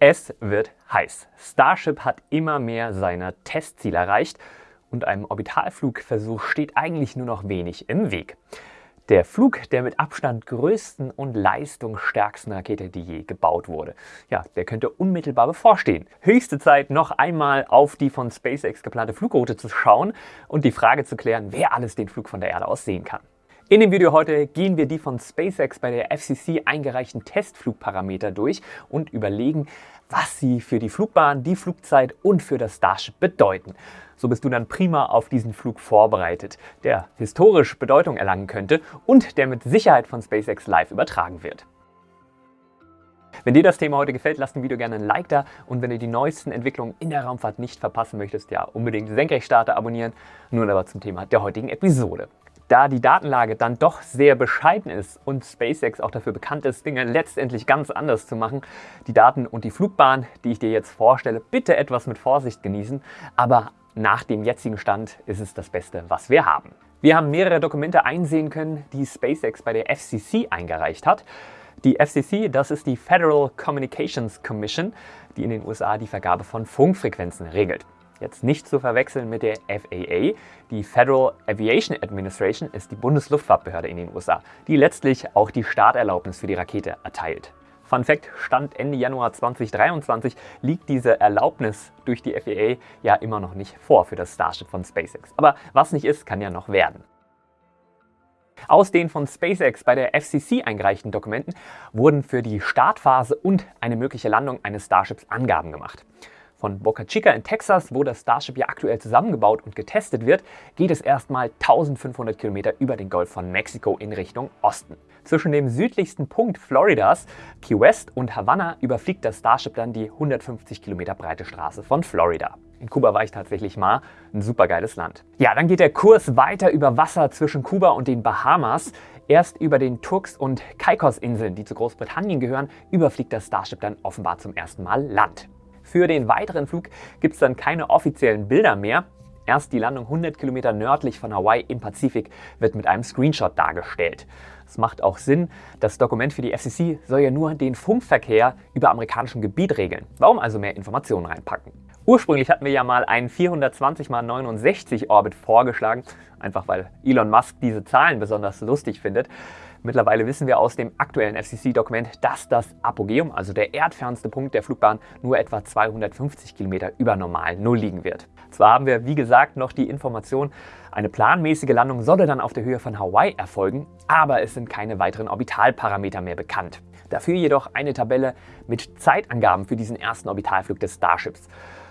Es wird heiß. Starship hat immer mehr seiner Testziele erreicht und einem Orbitalflugversuch steht eigentlich nur noch wenig im Weg. Der Flug der mit Abstand größten und leistungsstärksten Rakete, die je gebaut wurde. Ja, der könnte unmittelbar bevorstehen. Höchste Zeit, noch einmal auf die von SpaceX geplante Flugroute zu schauen und die Frage zu klären, wer alles den Flug von der Erde aus sehen kann. In dem Video heute gehen wir die von SpaceX bei der FCC eingereichten Testflugparameter durch und überlegen, was sie für die Flugbahn, die Flugzeit und für das Starship bedeuten. So bist du dann prima auf diesen Flug vorbereitet, der historisch Bedeutung erlangen könnte und der mit Sicherheit von SpaceX live übertragen wird. Wenn dir das Thema heute gefällt, lass dem Video gerne ein Like da und wenn du die neuesten Entwicklungen in der Raumfahrt nicht verpassen möchtest, ja unbedingt Senkrechtstarter abonnieren. Nun aber zum Thema der heutigen Episode. Da die Datenlage dann doch sehr bescheiden ist und SpaceX auch dafür bekannt ist, Dinge letztendlich ganz anders zu machen, die Daten und die Flugbahn, die ich dir jetzt vorstelle, bitte etwas mit Vorsicht genießen, aber nach dem jetzigen Stand ist es das Beste, was wir haben. Wir haben mehrere Dokumente einsehen können, die SpaceX bei der FCC eingereicht hat. Die FCC, das ist die Federal Communications Commission, die in den USA die Vergabe von Funkfrequenzen regelt. Jetzt nicht zu verwechseln mit der FAA. Die Federal Aviation Administration ist die Bundesluftfahrtbehörde in den USA, die letztlich auch die Starterlaubnis für die Rakete erteilt. Fun Fact, Stand Ende Januar 2023 liegt diese Erlaubnis durch die FAA ja immer noch nicht vor für das Starship von SpaceX. Aber was nicht ist, kann ja noch werden. Aus den von SpaceX bei der FCC eingereichten Dokumenten wurden für die Startphase und eine mögliche Landung eines Starships Angaben gemacht. Von Boca Chica in Texas, wo das Starship ja aktuell zusammengebaut und getestet wird, geht es erstmal 1500 Kilometer über den Golf von Mexiko in Richtung Osten. Zwischen dem südlichsten Punkt Floridas, Key West und Havanna überfliegt das Starship dann die 150 Kilometer breite Straße von Florida. In Kuba war ich tatsächlich mal, ein supergeiles Land. Ja, dann geht der Kurs weiter über Wasser zwischen Kuba und den Bahamas. Erst über den Turks- und Caicos-Inseln, die zu Großbritannien gehören, überfliegt das Starship dann offenbar zum ersten Mal Land. Für den weiteren Flug gibt es dann keine offiziellen Bilder mehr. Erst die Landung 100 Kilometer nördlich von Hawaii im Pazifik wird mit einem Screenshot dargestellt. Es macht auch Sinn, das Dokument für die FCC soll ja nur den Funkverkehr über amerikanischem Gebiet regeln. Warum also mehr Informationen reinpacken? Ursprünglich hatten wir ja mal einen 420 x 69 Orbit vorgeschlagen, einfach weil Elon Musk diese Zahlen besonders lustig findet. Mittlerweile wissen wir aus dem aktuellen FCC-Dokument, dass das Apogeum, also der erdfernste Punkt der Flugbahn, nur etwa 250 Kilometer über normal Null liegen wird. Zwar haben wir, wie gesagt, noch die Information, eine planmäßige Landung solle dann auf der Höhe von Hawaii erfolgen, aber es sind keine weiteren Orbitalparameter mehr bekannt. Dafür jedoch eine Tabelle mit Zeitangaben für diesen ersten Orbitalflug des Starships.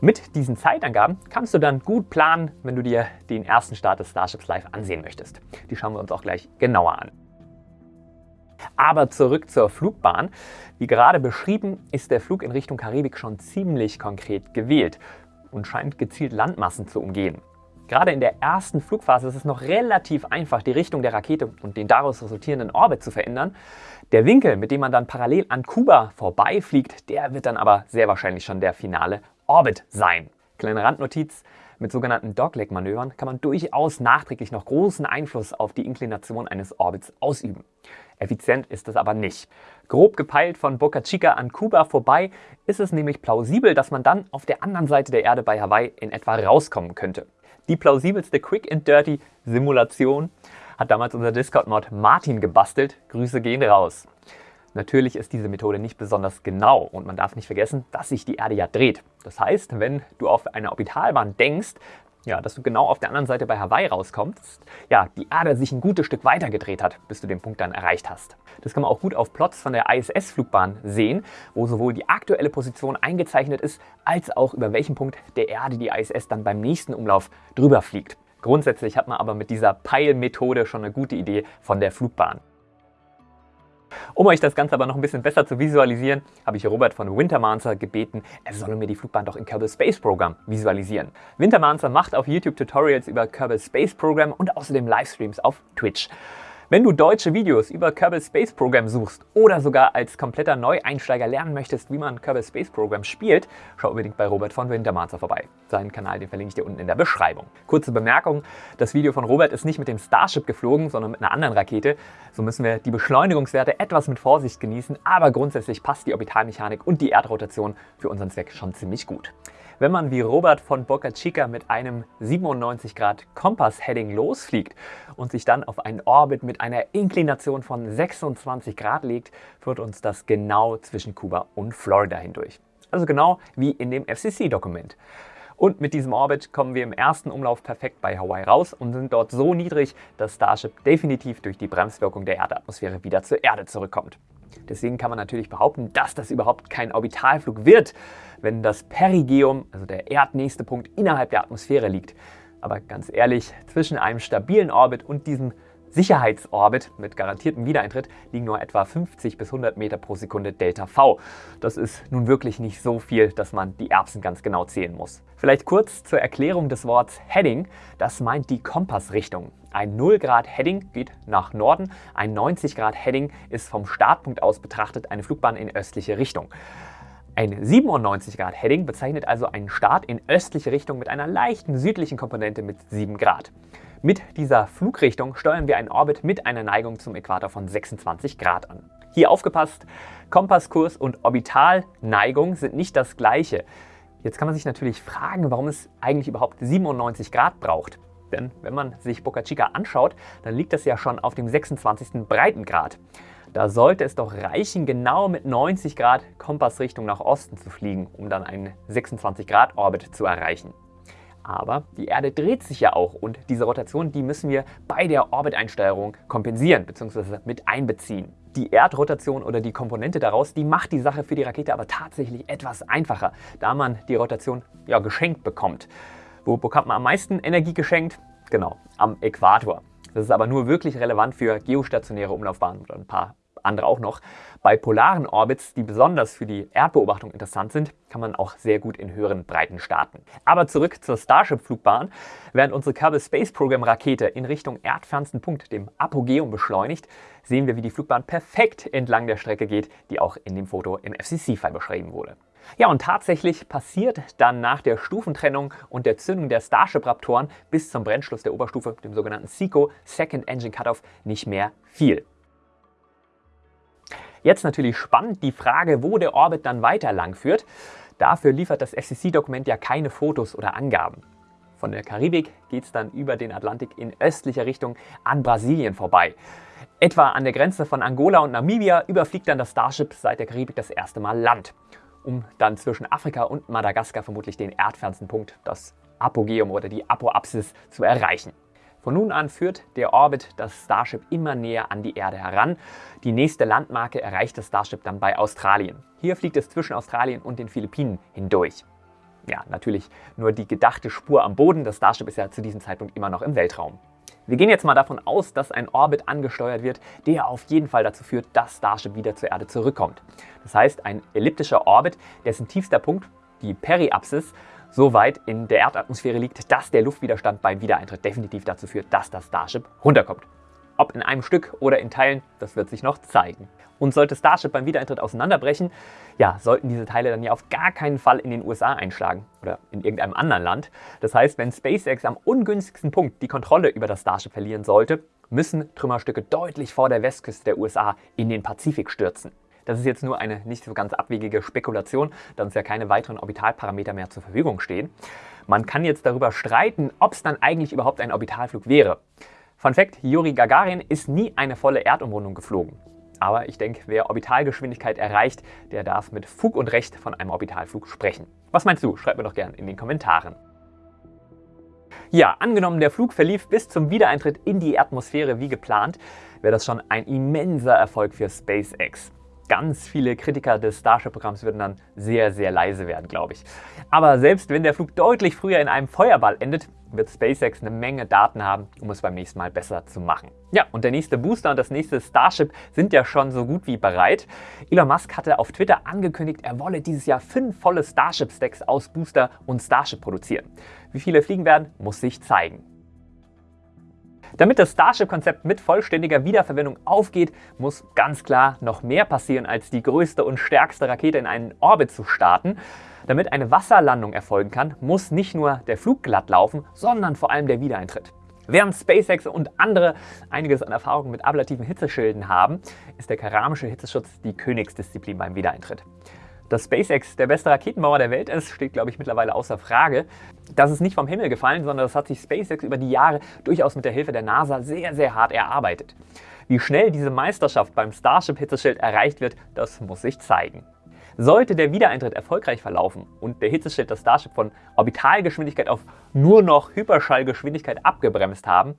Mit diesen Zeitangaben kannst du dann gut planen, wenn du dir den ersten Start des Starships live ansehen möchtest. Die schauen wir uns auch gleich genauer an. Aber zurück zur Flugbahn. Wie gerade beschrieben, ist der Flug in Richtung Karibik schon ziemlich konkret gewählt und scheint gezielt Landmassen zu umgehen. Gerade in der ersten Flugphase ist es noch relativ einfach, die Richtung der Rakete und den daraus resultierenden Orbit zu verändern. Der Winkel, mit dem man dann parallel an Kuba vorbeifliegt, der wird dann aber sehr wahrscheinlich schon der finale Orbit sein. Kleine Randnotiz, mit sogenannten Dogleg-Manövern kann man durchaus nachträglich noch großen Einfluss auf die Inklination eines Orbits ausüben. Effizient ist es aber nicht. Grob gepeilt von Boca Chica an Kuba vorbei ist es nämlich plausibel, dass man dann auf der anderen Seite der Erde bei Hawaii in etwa rauskommen könnte. Die plausibelste Quick and Dirty Simulation hat damals unser Discord-Mod Martin gebastelt. Grüße gehen raus. Natürlich ist diese Methode nicht besonders genau und man darf nicht vergessen, dass sich die Erde ja dreht. Das heißt, wenn du auf eine Orbitalbahn denkst, ja, dass du genau auf der anderen Seite bei Hawaii rauskommst, ja, die Erde sich ein gutes Stück weiter gedreht hat, bis du den Punkt dann erreicht hast. Das kann man auch gut auf Plots von der ISS-Flugbahn sehen, wo sowohl die aktuelle Position eingezeichnet ist, als auch über welchen Punkt der Erde die ISS dann beim nächsten Umlauf drüber fliegt. Grundsätzlich hat man aber mit dieser Peil-Methode schon eine gute Idee von der Flugbahn. Um euch das Ganze aber noch ein bisschen besser zu visualisieren, habe ich Robert von Wintermancer gebeten, er solle mir die Flugbahn doch in Kerbal Space Program visualisieren. Wintermancer macht auf YouTube Tutorials über Kerbal Space Program und außerdem Livestreams auf Twitch. Wenn du deutsche Videos über Kerbal Space Program suchst oder sogar als kompletter Neueinsteiger lernen möchtest, wie man Kerbal Space Program spielt, schau unbedingt bei Robert von Wintermanzer vorbei. Seinen Kanal, den verlinke ich dir unten in der Beschreibung. Kurze Bemerkung, das Video von Robert ist nicht mit dem Starship geflogen, sondern mit einer anderen Rakete. So müssen wir die Beschleunigungswerte etwas mit Vorsicht genießen, aber grundsätzlich passt die Orbitalmechanik und die Erdrotation für unseren Zweck schon ziemlich gut. Wenn man wie Robert von Boca Chica mit einem 97 Grad Kompass-Heading losfliegt und sich dann auf einen Orbit mit einer Inklination von 26 Grad legt, führt uns das genau zwischen Kuba und Florida hindurch. Also genau wie in dem FCC-Dokument. Und mit diesem Orbit kommen wir im ersten Umlauf perfekt bei Hawaii raus und sind dort so niedrig, dass Starship definitiv durch die Bremswirkung der Erdatmosphäre wieder zur Erde zurückkommt. Deswegen kann man natürlich behaupten, dass das überhaupt kein Orbitalflug wird, wenn das Perigeum, also der erdnächste Punkt, innerhalb der Atmosphäre liegt. Aber ganz ehrlich, zwischen einem stabilen Orbit und diesem Sicherheitsorbit mit garantiertem Wiedereintritt liegen nur etwa 50 bis 100 Meter pro Sekunde Delta V. Das ist nun wirklich nicht so viel, dass man die Erbsen ganz genau zählen muss. Vielleicht kurz zur Erklärung des Wortes Heading. Das meint die Kompassrichtung. Ein 0 Grad Heading geht nach Norden, ein 90 Grad Heading ist vom Startpunkt aus betrachtet eine Flugbahn in östliche Richtung. Ein 97 Grad Heading bezeichnet also einen Start in östliche Richtung mit einer leichten südlichen Komponente mit 7 Grad. Mit dieser Flugrichtung steuern wir einen Orbit mit einer Neigung zum Äquator von 26 Grad an. Hier aufgepasst, Kompasskurs und Orbitalneigung sind nicht das gleiche. Jetzt kann man sich natürlich fragen, warum es eigentlich überhaupt 97 Grad braucht. Denn wenn man sich Boca Chica anschaut, dann liegt das ja schon auf dem 26. Breitengrad. Da sollte es doch reichen, genau mit 90 Grad Kompassrichtung nach Osten zu fliegen, um dann einen 26 Grad Orbit zu erreichen. Aber die Erde dreht sich ja auch und diese Rotation, die müssen wir bei der Orbiteinsteuerung kompensieren bzw. mit einbeziehen. Die Erdrotation oder die Komponente daraus, die macht die Sache für die Rakete aber tatsächlich etwas einfacher, da man die Rotation ja geschenkt bekommt. Wo bekommt man am meisten Energie geschenkt? Genau, am Äquator. Das ist aber nur wirklich relevant für geostationäre Umlaufbahnen oder ein paar andere auch noch. Bei polaren Orbits, die besonders für die Erdbeobachtung interessant sind, kann man auch sehr gut in höheren Breiten starten. Aber zurück zur Starship-Flugbahn. Während unsere Kerbal Space Program Rakete in Richtung erdfernsten Punkt, dem Apogeum, beschleunigt, sehen wir, wie die Flugbahn perfekt entlang der Strecke geht, die auch in dem Foto im FCC-File beschrieben wurde. Ja, und tatsächlich passiert dann nach der Stufentrennung und der Zündung der Starship-Raptoren bis zum Brennschluss der Oberstufe, dem sogenannten SECO, Second Engine Cutoff, nicht mehr viel. Jetzt natürlich spannend die Frage, wo der Orbit dann weiter lang führt. Dafür liefert das FCC-Dokument ja keine Fotos oder Angaben. Von der Karibik geht es dann über den Atlantik in östlicher Richtung an Brasilien vorbei. Etwa an der Grenze von Angola und Namibia überfliegt dann das Starship seit der Karibik das erste Mal Land, um dann zwischen Afrika und Madagaskar vermutlich den erdfernsten Punkt, das Apogeum oder die Apoapsis, zu erreichen. Von nun an führt der Orbit das Starship immer näher an die Erde heran. Die nächste Landmarke erreicht das Starship dann bei Australien. Hier fliegt es zwischen Australien und den Philippinen hindurch. Ja, natürlich nur die gedachte Spur am Boden. Das Starship ist ja zu diesem Zeitpunkt immer noch im Weltraum. Wir gehen jetzt mal davon aus, dass ein Orbit angesteuert wird, der auf jeden Fall dazu führt, dass Starship wieder zur Erde zurückkommt. Das heißt, ein elliptischer Orbit, dessen tiefster Punkt, die Periapsis, so weit in der Erdatmosphäre liegt, dass der Luftwiderstand beim Wiedereintritt definitiv dazu führt, dass das Starship runterkommt. Ob in einem Stück oder in Teilen, das wird sich noch zeigen. Und sollte Starship beim Wiedereintritt auseinanderbrechen, ja, sollten diese Teile dann ja auf gar keinen Fall in den USA einschlagen oder in irgendeinem anderen Land. Das heißt, wenn SpaceX am ungünstigsten Punkt die Kontrolle über das Starship verlieren sollte, müssen Trümmerstücke deutlich vor der Westküste der USA in den Pazifik stürzen. Das ist jetzt nur eine nicht so ganz abwegige Spekulation, da uns ja keine weiteren Orbitalparameter mehr zur Verfügung stehen. Man kann jetzt darüber streiten, ob es dann eigentlich überhaupt ein Orbitalflug wäre. Fun Fact, Yuri Gagarin ist nie eine volle Erdumrundung geflogen. Aber ich denke, wer Orbitalgeschwindigkeit erreicht, der darf mit Fug und Recht von einem Orbitalflug sprechen. Was meinst du? Schreib mir doch gerne in den Kommentaren. Ja, angenommen der Flug verlief bis zum Wiedereintritt in die Atmosphäre wie geplant, wäre das schon ein immenser Erfolg für SpaceX ganz viele Kritiker des Starship-Programms würden dann sehr, sehr leise werden, glaube ich. Aber selbst wenn der Flug deutlich früher in einem Feuerball endet, wird SpaceX eine Menge Daten haben, um es beim nächsten Mal besser zu machen. Ja, und der nächste Booster und das nächste Starship sind ja schon so gut wie bereit. Elon Musk hatte auf Twitter angekündigt, er wolle dieses Jahr fünf volle Starship-Stacks aus Booster und Starship produzieren. Wie viele fliegen werden, muss sich zeigen. Damit das Starship-Konzept mit vollständiger Wiederverwendung aufgeht, muss ganz klar noch mehr passieren, als die größte und stärkste Rakete in einen Orbit zu starten. Damit eine Wasserlandung erfolgen kann, muss nicht nur der Flug glatt laufen, sondern vor allem der Wiedereintritt. Während SpaceX und andere einiges an Erfahrung mit ablativen Hitzeschilden haben, ist der keramische Hitzeschutz die Königsdisziplin beim Wiedereintritt. Dass SpaceX der beste Raketenbauer der Welt ist, steht, glaube ich, mittlerweile außer Frage. Das ist nicht vom Himmel gefallen, sondern das hat sich SpaceX über die Jahre durchaus mit der Hilfe der NASA sehr, sehr hart erarbeitet. Wie schnell diese Meisterschaft beim Starship-Hitzeschild erreicht wird, das muss sich zeigen. Sollte der Wiedereintritt erfolgreich verlaufen und der Hitzeschild das Starship von Orbitalgeschwindigkeit auf nur noch Hyperschallgeschwindigkeit abgebremst haben,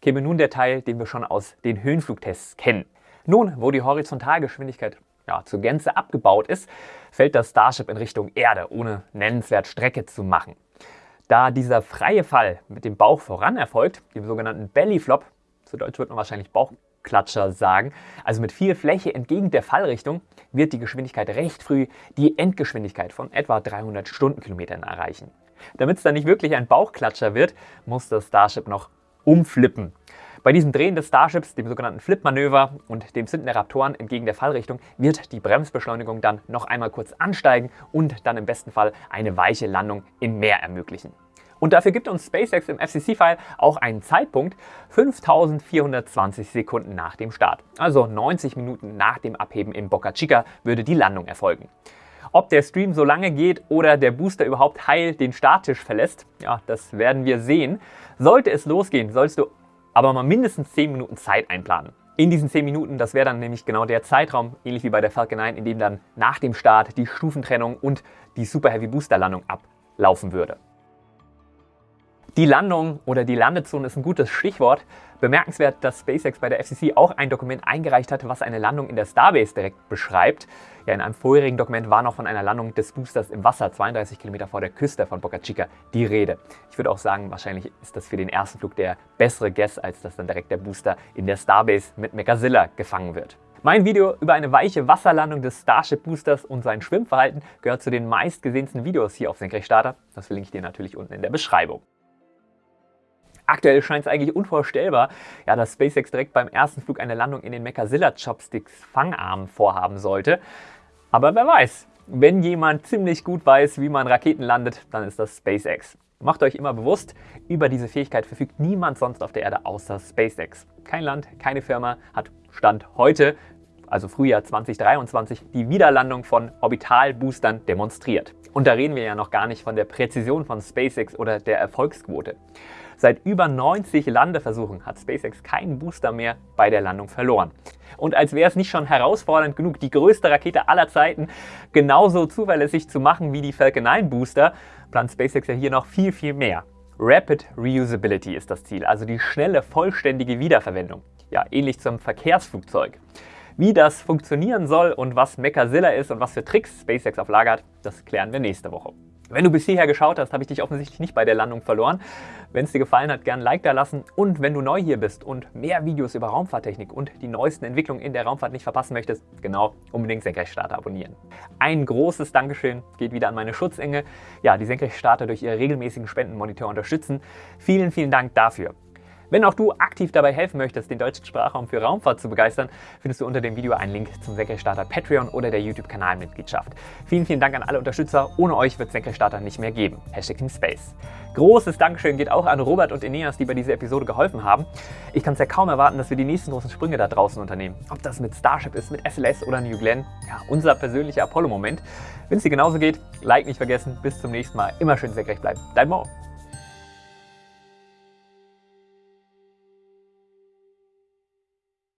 käme nun der Teil, den wir schon aus den Höhenflugtests kennen. Nun, wo die Horizontalgeschwindigkeit ja, zur Gänze abgebaut ist, fällt das Starship in Richtung Erde, ohne nennenswert Strecke zu machen. Da dieser freie Fall mit dem Bauch voran erfolgt, dem sogenannten Bellyflop, zu Deutsch wird man wahrscheinlich Bauchklatscher sagen, also mit viel Fläche entgegen der Fallrichtung, wird die Geschwindigkeit recht früh die Endgeschwindigkeit von etwa 300 Stundenkilometern erreichen. Damit es dann nicht wirklich ein Bauchklatscher wird, muss das Starship noch umflippen. Bei diesem Drehen des Starships, dem sogenannten Flip-Manöver und dem Zünden der Raptoren entgegen der Fallrichtung, wird die Bremsbeschleunigung dann noch einmal kurz ansteigen und dann im besten Fall eine weiche Landung im Meer ermöglichen. Und dafür gibt uns SpaceX im FCC-File auch einen Zeitpunkt 5420 Sekunden nach dem Start. Also 90 Minuten nach dem Abheben in Boca Chica würde die Landung erfolgen. Ob der Stream so lange geht oder der Booster überhaupt heil den Starttisch verlässt, ja, das werden wir sehen. Sollte es losgehen, sollst du aber mal mindestens 10 Minuten Zeit einplanen. In diesen 10 Minuten, das wäre dann nämlich genau der Zeitraum, ähnlich wie bei der Falcon 9, in dem dann nach dem Start die Stufentrennung und die Super Heavy Booster Landung ablaufen würde. Die Landung oder die Landezone ist ein gutes Stichwort. Bemerkenswert, dass SpaceX bei der FCC auch ein Dokument eingereicht hat, was eine Landung in der Starbase direkt beschreibt. Ja, in einem vorherigen Dokument war noch von einer Landung des Boosters im Wasser 32 Kilometer vor der Küste von Boca Chica die Rede. Ich würde auch sagen, wahrscheinlich ist das für den ersten Flug der bessere Guess, als dass dann direkt der Booster in der Starbase mit Mechazilla gefangen wird. Mein Video über eine weiche Wasserlandung des Starship Boosters und sein Schwimmverhalten gehört zu den meistgesehensten Videos hier auf Senkrechtstarter. Das verlinke ich dir natürlich unten in der Beschreibung. Aktuell scheint es eigentlich unvorstellbar, ja, dass SpaceX direkt beim ersten Flug eine Landung in den Mechazilla Chopsticks Fangarm vorhaben sollte. Aber wer weiß, wenn jemand ziemlich gut weiß, wie man Raketen landet, dann ist das SpaceX. Macht euch immer bewusst, über diese Fähigkeit verfügt niemand sonst auf der Erde außer SpaceX. Kein Land, keine Firma hat Stand heute, also Frühjahr 2023, die Wiederlandung von Orbitalboostern demonstriert. Und da reden wir ja noch gar nicht von der Präzision von SpaceX oder der Erfolgsquote. Seit über 90 Landeversuchen hat SpaceX keinen Booster mehr bei der Landung verloren. Und als wäre es nicht schon herausfordernd genug, die größte Rakete aller Zeiten genauso zuverlässig zu machen wie die Falcon 9 Booster, plant SpaceX ja hier noch viel, viel mehr. Rapid Reusability ist das Ziel, also die schnelle, vollständige Wiederverwendung. Ja, ähnlich zum Verkehrsflugzeug. Wie das funktionieren soll und was Mechazilla ist und was für Tricks SpaceX auf Lager hat, das klären wir nächste Woche. Wenn du bis hierher geschaut hast, habe ich dich offensichtlich nicht bei der Landung verloren. Wenn es dir gefallen hat, gerne ein Like da lassen. Und wenn du neu hier bist und mehr Videos über Raumfahrttechnik und die neuesten Entwicklungen in der Raumfahrt nicht verpassen möchtest, genau, unbedingt Senkrechtstarter abonnieren. Ein großes Dankeschön geht wieder an meine Schutzengel, ja, die Senkrechtstarter durch ihre regelmäßigen Spendenmonitor unterstützen. Vielen, vielen Dank dafür. Wenn auch du aktiv dabei helfen möchtest, den deutschen Sprachraum für Raumfahrt zu begeistern, findest du unter dem Video einen Link zum Senkrechtstarter Patreon oder der YouTube-Kanalmitgliedschaft. Vielen, vielen Dank an alle Unterstützer. Ohne euch wird Senkrechtstarter nicht mehr geben. Hashtag Team Space. Großes Dankeschön geht auch an Robert und Eneas, die bei dieser Episode geholfen haben. Ich kann es ja kaum erwarten, dass wir die nächsten großen Sprünge da draußen unternehmen. Ob das mit Starship ist, mit SLS oder New Glenn. Ja, unser persönlicher Apollo-Moment. Wenn es dir genauso geht, Like nicht vergessen. Bis zum nächsten Mal. Immer schön senkrecht bleiben. Dein Mo.